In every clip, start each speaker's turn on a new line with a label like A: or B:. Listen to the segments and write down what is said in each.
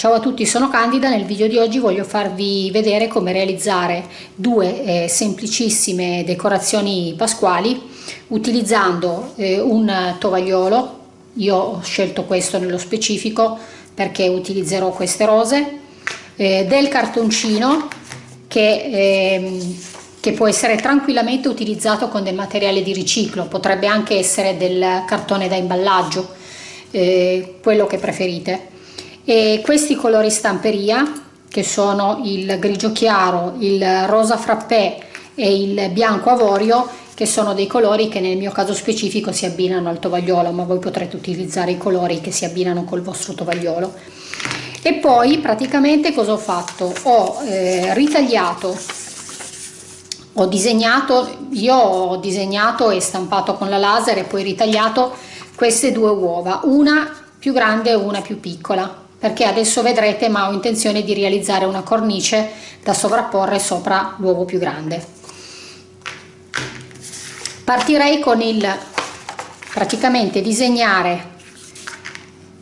A: Ciao a tutti, sono Candida, nel video di oggi voglio farvi vedere come realizzare due eh, semplicissime decorazioni pasquali utilizzando eh, un tovagliolo, io ho scelto questo nello specifico perché utilizzerò queste rose, eh, del cartoncino che, ehm, che può essere tranquillamente utilizzato con del materiale di riciclo, potrebbe anche essere del cartone da imballaggio, eh, quello che preferite e questi colori stamperia che sono il grigio chiaro, il rosa frappè e il bianco avorio che sono dei colori che nel mio caso specifico si abbinano al tovagliolo ma voi potrete utilizzare i colori che si abbinano col vostro tovagliolo e poi praticamente cosa ho fatto? ho eh, ritagliato ho disegnato io ho disegnato e stampato con la laser e poi ritagliato queste due uova una più grande e una più piccola perché adesso vedrete ma ho intenzione di realizzare una cornice da sovrapporre sopra l'uovo più grande. Partirei con il praticamente disegnare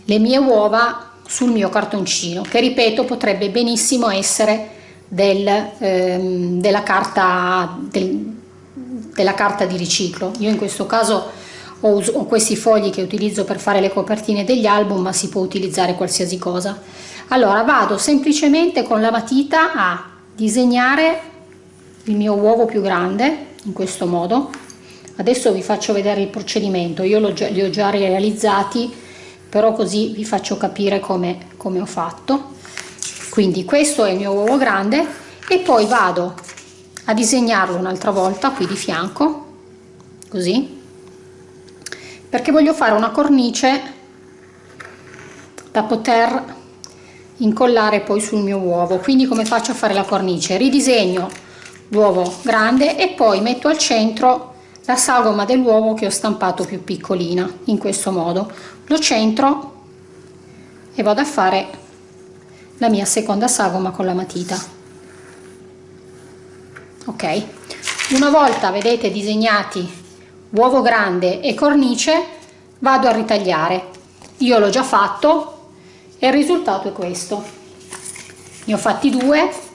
A: le mie uova sul mio cartoncino che ripeto potrebbe benissimo essere del, ehm, della, carta, del, della carta di riciclo. Io in questo caso ho, ho questi fogli che utilizzo per fare le copertine degli album ma si può utilizzare qualsiasi cosa. Allora vado semplicemente con la matita a disegnare il mio uovo più grande in questo modo. Adesso vi faccio vedere il procedimento. Io li ho già realizzati però così vi faccio capire come, come ho fatto. Quindi questo è il mio uovo grande e poi vado a disegnarlo un'altra volta qui di fianco così perché voglio fare una cornice da poter incollare poi sul mio uovo. Quindi come faccio a fare la cornice? Ridisegno l'uovo grande e poi metto al centro la sagoma dell'uovo che ho stampato più piccolina in questo modo. Lo centro e vado a fare la mia seconda sagoma con la matita. Ok? Una volta vedete disegnati uovo grande e cornice vado a ritagliare. Io l'ho già fatto e il risultato è questo. Ne ho fatti due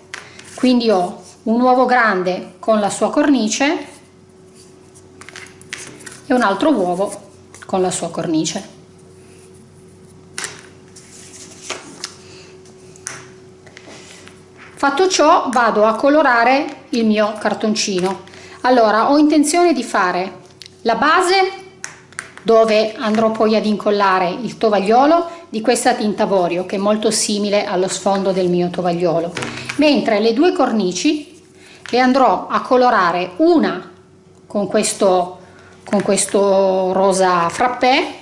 A: quindi ho un uovo grande con la sua cornice e un altro uovo con la sua cornice. Fatto ciò vado a colorare il mio cartoncino. Allora ho intenzione di fare la base dove andrò poi ad incollare il tovagliolo di questa tinta avorio che è molto simile allo sfondo del mio tovagliolo. Mentre le due cornici le andrò a colorare una con questo con questo rosa frappè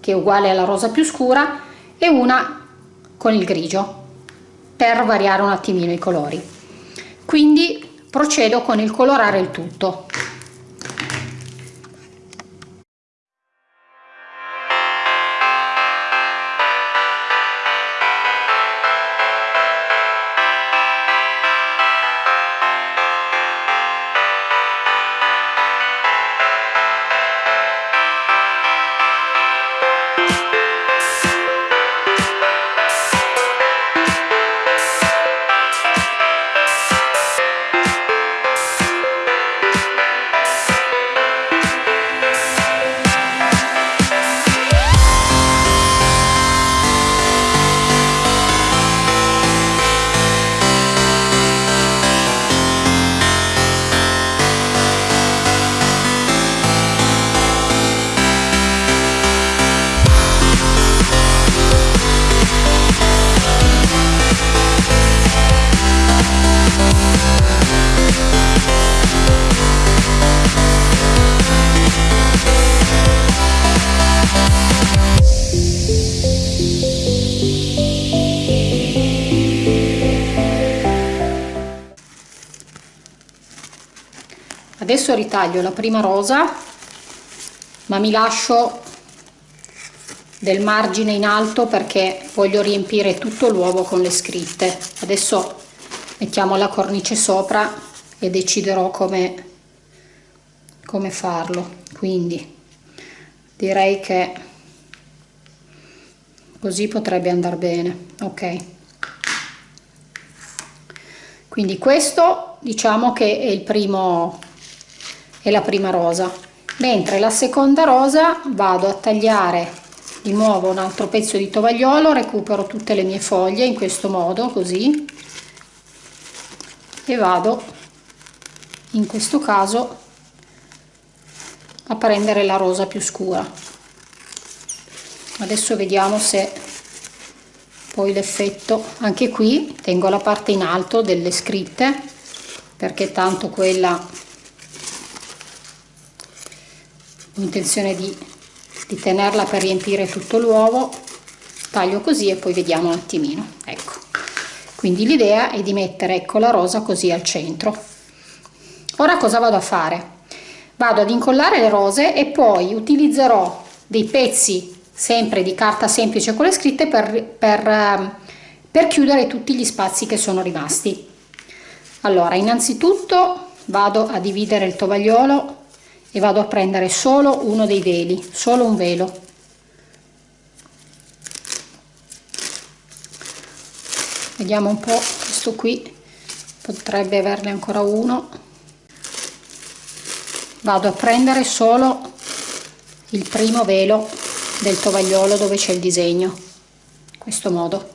A: che è uguale alla rosa più scura e una con il grigio per variare un attimino i colori. Quindi procedo con il colorare il tutto adesso ritaglio la prima rosa ma mi lascio del margine in alto perché voglio riempire tutto l'uovo con le scritte. Adesso mettiamo la cornice sopra e deciderò come come farlo. Quindi direi che così potrebbe andare bene ok? Quindi questo diciamo che è il primo è la prima rosa. Mentre la seconda rosa vado a tagliare di nuovo un altro pezzo di tovagliolo recupero tutte le mie foglie in questo modo così e vado in questo caso a prendere la rosa più scura. Adesso vediamo se poi l'effetto anche qui tengo la parte in alto delle scritte perché tanto quella ho intenzione di, di tenerla per riempire tutto l'uovo taglio così e poi vediamo un attimino ecco. Quindi l'idea è di mettere ecco la rosa così al centro. Ora cosa vado a fare? Vado ad incollare le rose e poi utilizzerò dei pezzi sempre di carta semplice con le scritte per, per, ehm, per chiudere tutti gli spazi che sono rimasti. Allora innanzitutto vado a dividere il tovagliolo e vado a prendere solo uno dei veli solo un velo. Vediamo un po questo qui potrebbe averne ancora uno. Vado a prendere solo il primo velo del tovagliolo dove c'è il disegno in questo modo.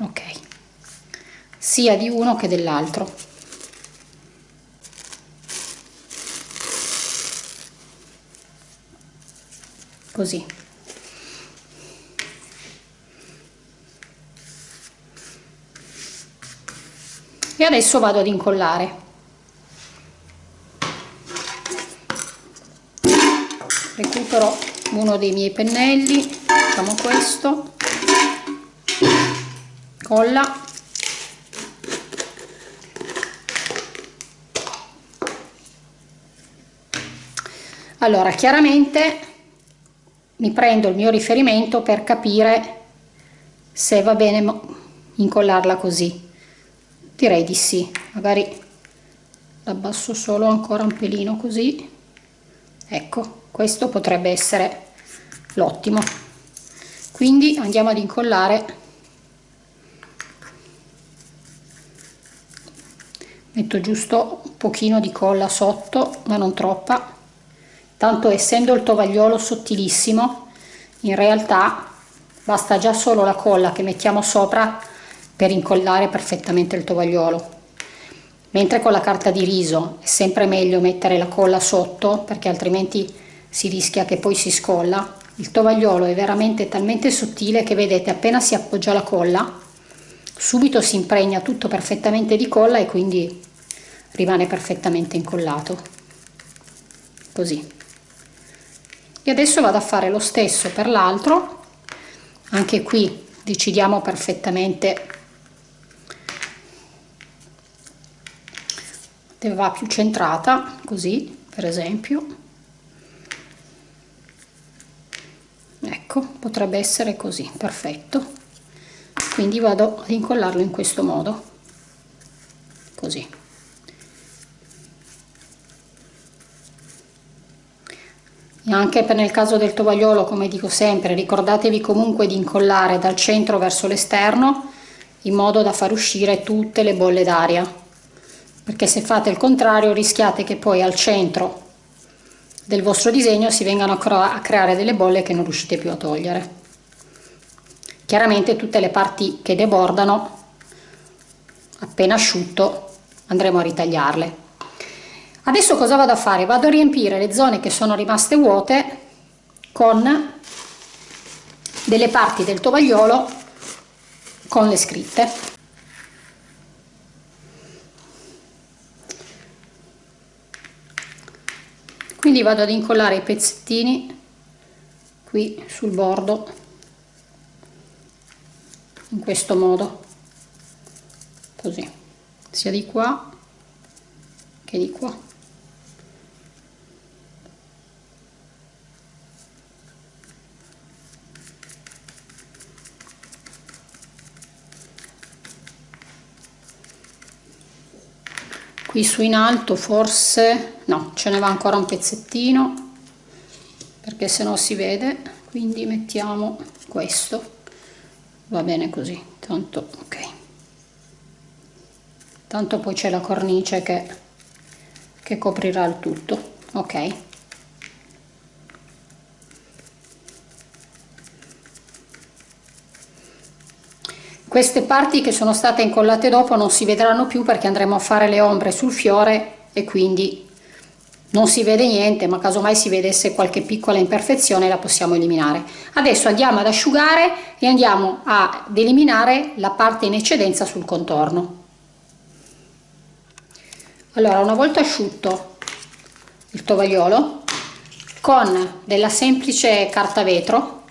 A: Ok. Sia di uno che dell'altro così. E adesso vado ad incollare. Recupero uno dei miei pennelli facciamo questo. Colla. Allora chiaramente mi prendo il mio riferimento per capire se va bene incollarla così. Direi di sì. Magari l'abbasso solo ancora un pelino così. Ecco questo potrebbe essere l'ottimo. Quindi andiamo ad incollare. Metto giusto un pochino di colla sotto ma non troppa tanto essendo il tovagliolo sottilissimo in realtà basta già solo la colla che mettiamo sopra per incollare perfettamente il tovagliolo. Mentre con la carta di riso è sempre meglio mettere la colla sotto perché altrimenti si rischia che poi si scolla. Il tovagliolo è veramente talmente sottile che vedete appena si appoggia la colla subito si impregna tutto perfettamente di colla e quindi rimane perfettamente incollato. Così e adesso vado a fare lo stesso per l'altro. Anche qui decidiamo perfettamente. Dove va più centrata così per esempio. Ecco potrebbe essere così perfetto. Quindi vado ad incollarlo in questo modo. Così anche per nel caso del tovagliolo come dico sempre ricordatevi comunque di incollare dal centro verso l'esterno in modo da far uscire tutte le bolle d'aria. Perché se fate il contrario rischiate che poi al centro del vostro disegno si vengano a creare delle bolle che non riuscite più a togliere. Chiaramente tutte le parti che debordano appena asciutto andremo a ritagliarle adesso cosa vado a fare? Vado a riempire le zone che sono rimaste vuote con delle parti del tovagliolo con le scritte. Quindi vado ad incollare i pezzettini qui sul bordo in questo modo così sia di qua che di qua qui su in alto forse no ce ne va ancora un pezzettino perché se no si vede. Quindi mettiamo questo. Va bene così tanto ok. Tanto poi c'è la cornice che, che coprirà il tutto ok queste parti che sono state incollate dopo non si vedranno più perché andremo a fare le ombre sul fiore e quindi non si vede niente ma casomai si vedesse qualche piccola imperfezione la possiamo eliminare. Adesso andiamo ad asciugare e andiamo ad eliminare la parte in eccedenza sul contorno. Allora una volta asciutto il tovagliolo con della semplice carta vetro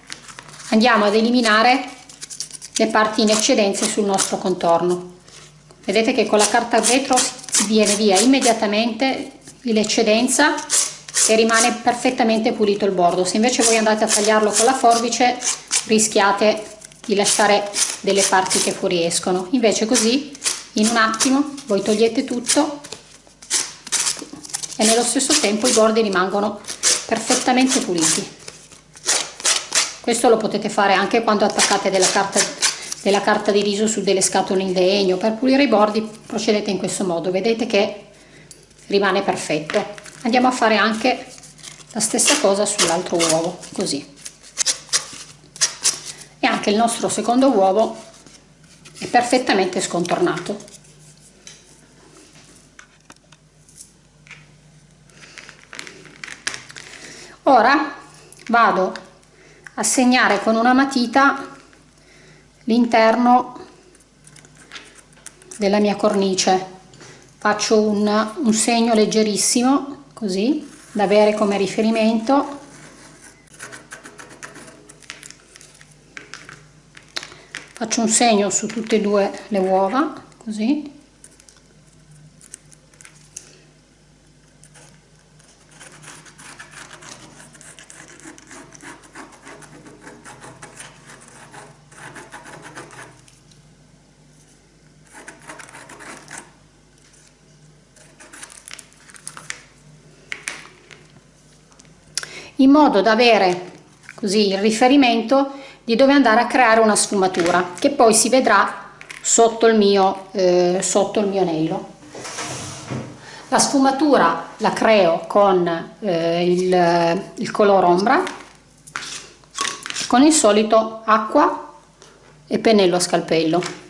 A: andiamo ad eliminare le parti in eccedenza sul nostro contorno. Vedete che con la carta vetro si viene via immediatamente l'eccedenza e rimane perfettamente pulito il bordo. Se invece voi andate a tagliarlo con la forbice rischiate di lasciare delle parti che fuoriescono. Invece così in un attimo voi togliete tutto e nello stesso tempo i bordi rimangono perfettamente puliti. Questo lo potete fare anche quando attaccate della carta, della carta di riso su delle scatole in legno. Per pulire i bordi procedete in questo modo. Vedete che rimane perfetto. Andiamo a fare anche la stessa cosa sull'altro uovo così. E anche il nostro secondo uovo è perfettamente scontornato. Ora vado a segnare con una matita l'interno della mia cornice. Faccio un, un segno leggerissimo così da avere come riferimento. Faccio un segno su tutte e due le uova così in modo da avere così il riferimento di dove andare a creare una sfumatura che poi si vedrà sotto il mio, eh, sotto il mio anello. La sfumatura la creo con eh, il, il color ombra, con il solito acqua e pennello a scalpello.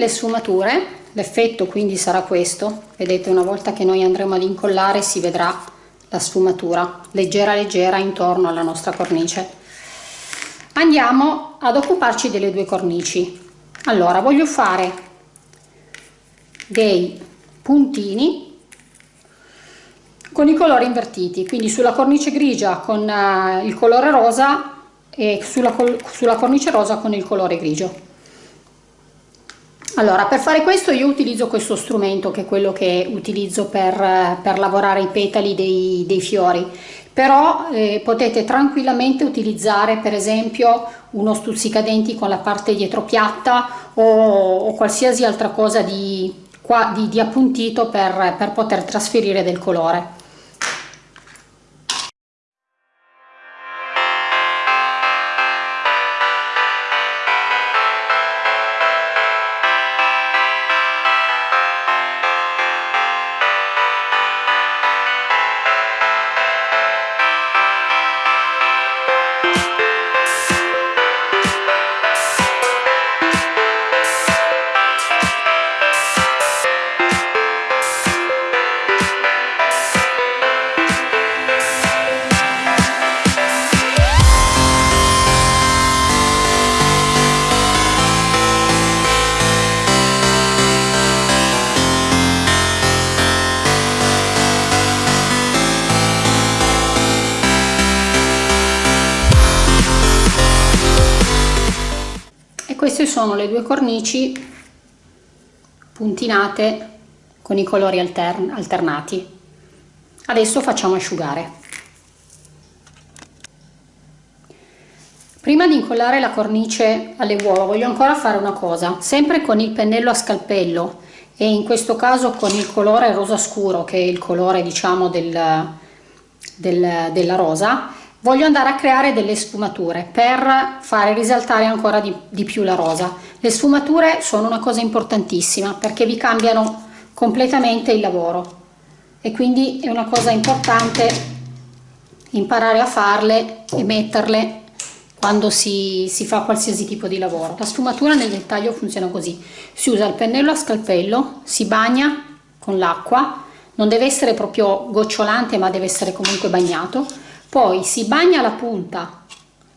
A: Le sfumature l'effetto quindi sarà questo. Vedete una volta che noi andremo ad incollare si vedrà la sfumatura leggera leggera intorno alla nostra cornice. Andiamo ad occuparci delle due cornici. Allora voglio fare dei puntini con i colori invertiti quindi sulla cornice grigia con uh, il colore rosa e sulla, sulla cornice rosa con il colore grigio allora, per fare questo io utilizzo questo strumento che è quello che utilizzo per, per lavorare i petali dei, dei fiori, però eh, potete tranquillamente utilizzare per esempio uno stuzzicadenti con la parte dietro piatta o, o qualsiasi altra cosa di, qua, di, di appuntito per, per poter trasferire del colore. Sono le due cornici puntinate con i colori altern alternati. Adesso facciamo asciugare. Prima di incollare la cornice alle uova voglio ancora fare una cosa. Sempre con il pennello a scalpello e in questo caso con il colore rosa scuro che è il colore diciamo del, del, della rosa voglio andare a creare delle sfumature per fare risaltare ancora di, di più la rosa. Le sfumature sono una cosa importantissima perché vi cambiano completamente il lavoro. E quindi è una cosa importante imparare a farle e metterle quando si, si, fa qualsiasi tipo di lavoro. La sfumatura nel dettaglio funziona così, si usa il pennello a scalpello, si bagna con l'acqua, non deve essere proprio gocciolante ma deve essere comunque bagnato, poi si bagna la punta,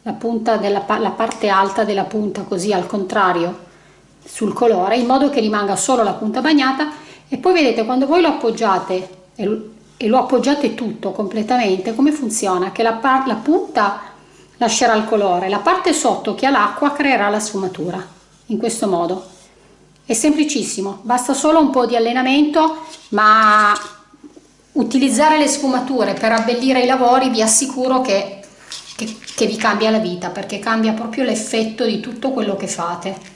A: la, punta della, la parte alta della punta così al contrario sul colore in modo che rimanga solo la punta bagnata. E poi vedete quando voi lo appoggiate e lo appoggiate tutto completamente come funziona? Che la, la punta lascerà il colore la parte sotto che ha l'acqua creerà la sfumatura in questo modo. È semplicissimo basta solo un po di allenamento ma utilizzare le sfumature per abbellire i lavori vi assicuro che, che, che vi cambia la vita perché cambia proprio l'effetto di tutto quello che fate.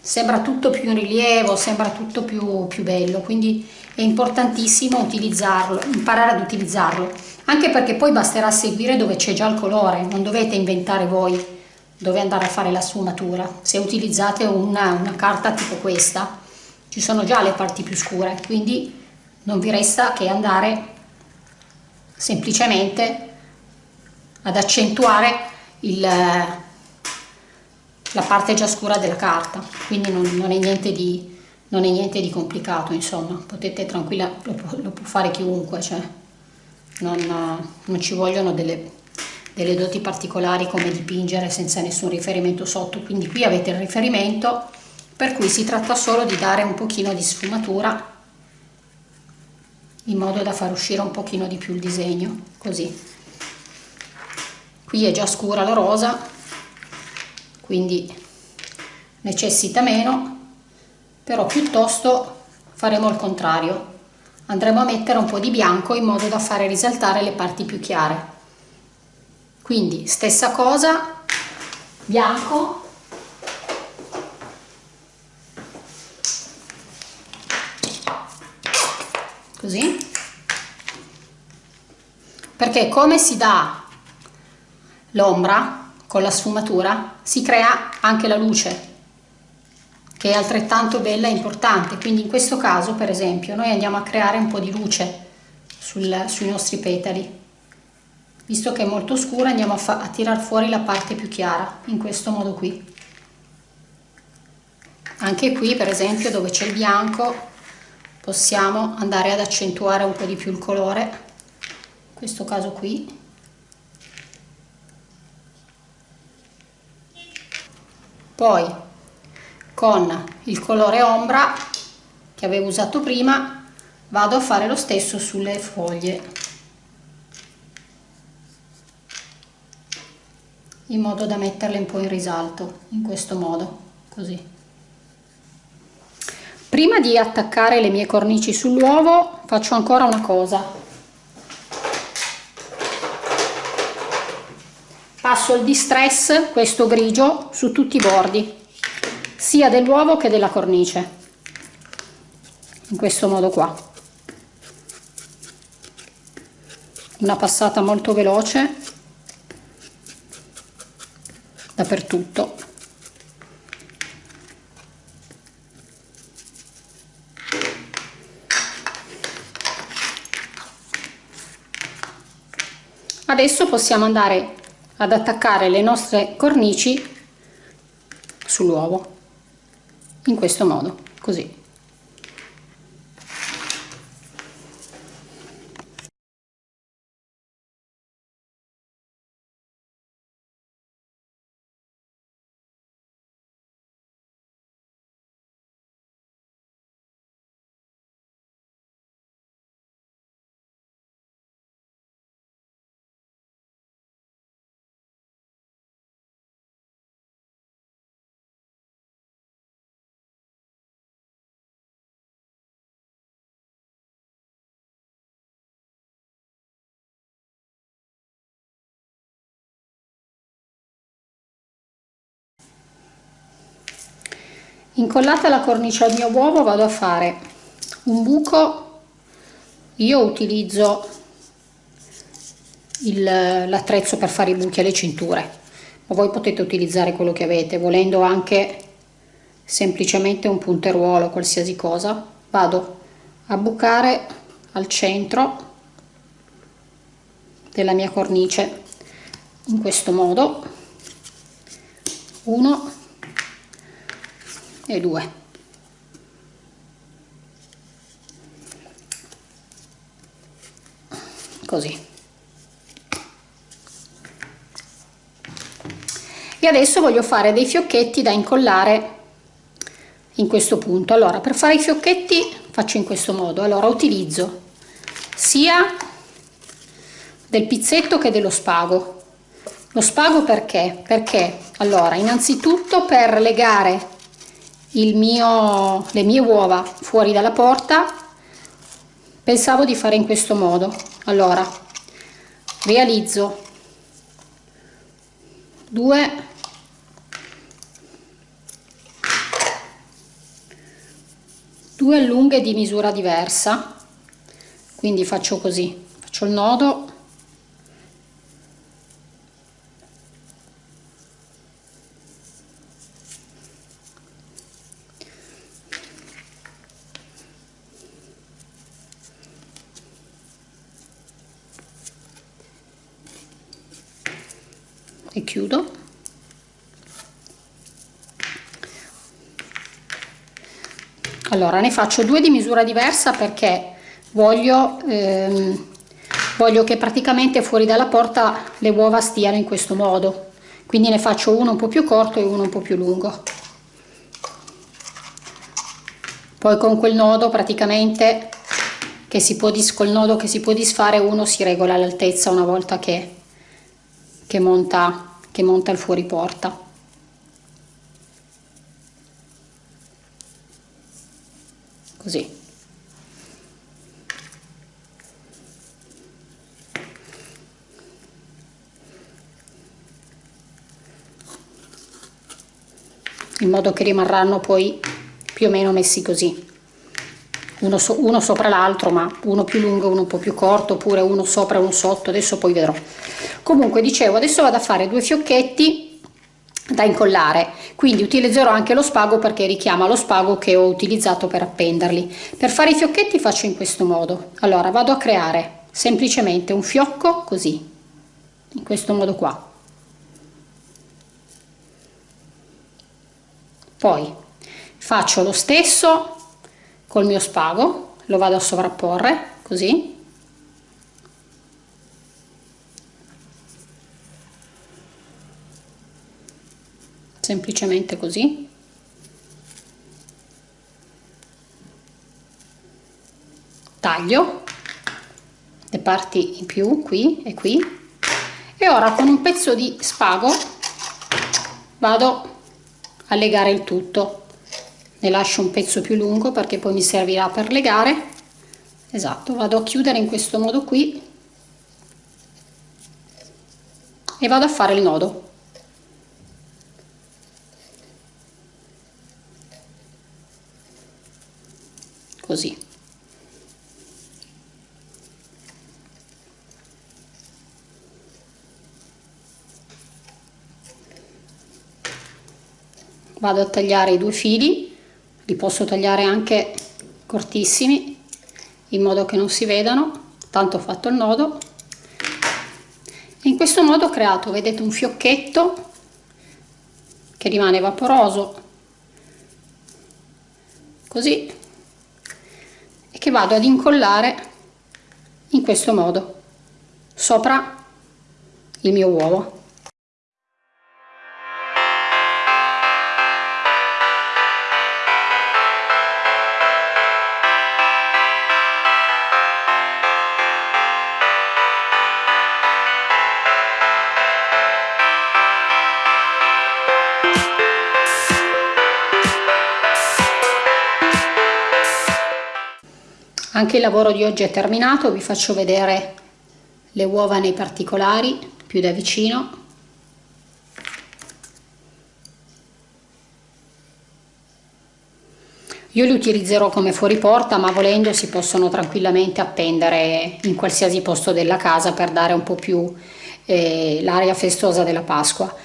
A: Sembra tutto più in rilievo sembra tutto più, più bello quindi è importantissimo utilizzarlo imparare ad utilizzarlo. Anche perché poi basterà seguire dove c'è già il colore non dovete inventare voi dove andare a fare la sfumatura. Se utilizzate una, una carta tipo questa ci sono già le parti più scure quindi non vi resta che andare semplicemente ad accentuare il, la parte già scura della carta. Quindi non, non, è niente di, non è niente di complicato insomma. Potete tranquilla lo, lo può fare chiunque cioè non, non ci vogliono delle, delle doti particolari come dipingere senza nessun riferimento sotto. Quindi qui avete il riferimento per cui si tratta solo di dare un pochino di sfumatura in modo da far uscire un pochino di più il disegno così. Qui è già scura la rosa quindi necessita meno però piuttosto faremo il contrario. Andremo a mettere un po' di bianco in modo da fare risaltare le parti più chiare. Quindi stessa cosa bianco così. Perché come si dà l'ombra con la sfumatura si crea anche la luce che è altrettanto bella e importante. Quindi in questo caso per esempio noi andiamo a creare un po' di luce sul, sui nostri petali. Visto che è molto scura andiamo a, a tirar fuori la parte più chiara in questo modo qui. Anche qui per esempio dove c'è il bianco possiamo andare ad accentuare un po' di più il colore in questo caso qui. Poi con il colore ombra che avevo usato prima vado a fare lo stesso sulle foglie. In modo da metterle un po' in risalto in questo modo così Prima di attaccare le mie cornici sull'uovo faccio ancora una cosa. Passo il distress, questo grigio, su tutti i bordi, sia dell'uovo che della cornice. In questo modo qua. Una passata molto veloce dappertutto. Adesso possiamo andare ad attaccare le nostre cornici sull'uovo in questo modo così incollata la cornice al mio uovo vado a fare un buco. Io utilizzo l'attrezzo per fare i buchi alle cinture ma voi potete utilizzare quello che avete volendo anche semplicemente un punteruolo qualsiasi cosa. Vado a bucare al centro della mia cornice in questo modo. Uno e due. Così. E adesso voglio fare dei fiocchetti da incollare in questo punto. Allora per fare i fiocchetti faccio in questo modo. Allora utilizzo sia del pizzetto che dello spago. Lo spago perché? Perché allora innanzitutto per legare mio le mie uova fuori dalla porta. Pensavo di fare in questo modo. Allora realizzo due due lunghe di misura diversa. Quindi faccio così faccio il nodo e chiudo. Allora ne faccio due di misura diversa perché voglio ehm, voglio che praticamente fuori dalla porta le uova stiano in questo modo. Quindi ne faccio uno un po più corto e uno un po più lungo. Poi con quel nodo praticamente che si può col nodo che si può disfare uno si regola l'altezza una volta che che monta, che monta il fuori. Così. in modo che rimarranno poi più o meno messi così uno, so, uno sopra l'altro ma uno più lungo uno un po' più corto oppure uno sopra uno sotto adesso poi vedrò. Comunque dicevo adesso vado a fare due fiocchetti da incollare. Quindi utilizzerò anche lo spago perché richiama lo spago che ho utilizzato per appenderli. Per fare i fiocchetti faccio in questo modo. Allora vado a creare semplicemente un fiocco così in questo modo qua. Poi faccio lo stesso col mio spago lo vado a sovrapporre così. Semplicemente così. Taglio le parti in più qui e qui. E ora con un pezzo di spago vado a legare il tutto ne lascio un pezzo più lungo perché poi mi servirà per legare. Esatto vado a chiudere in questo modo qui. E vado a fare il nodo. Così. Vado a tagliare i due fili li posso tagliare anche cortissimi in modo che non si vedano. Tanto ho fatto il nodo. E in questo modo ho creato vedete un fiocchetto che rimane vaporoso. Così. E che vado ad incollare in questo modo sopra il mio uovo Anche il lavoro di oggi è terminato, vi faccio vedere le uova nei particolari più da vicino. io li utilizzerò come fuori porta ma volendo si possono tranquillamente appendere in qualsiasi posto della casa per dare un po' più eh, l'aria festosa della Pasqua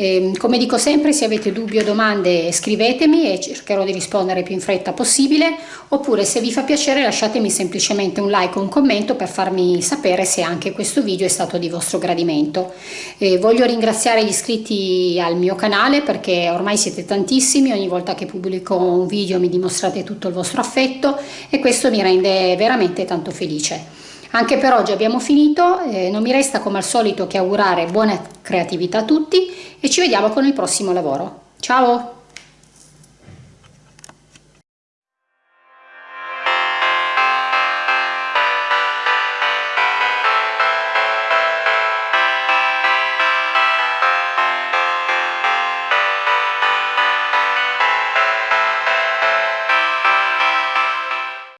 A: eh, come dico sempre, se avete dubbi o domande scrivetemi e cercherò di rispondere più in fretta possibile, oppure se vi fa piacere lasciatemi semplicemente un like o un commento per farmi sapere se anche questo video è stato di vostro gradimento. Eh, voglio ringraziare gli iscritti al mio canale perché ormai siete tantissimi, ogni volta che pubblico un video mi dimostrate tutto il vostro affetto e questo mi rende veramente tanto felice. Anche per oggi abbiamo finito, eh, non mi resta come al solito che augurare buona creatività a tutti e ci vediamo con il prossimo lavoro. Ciao!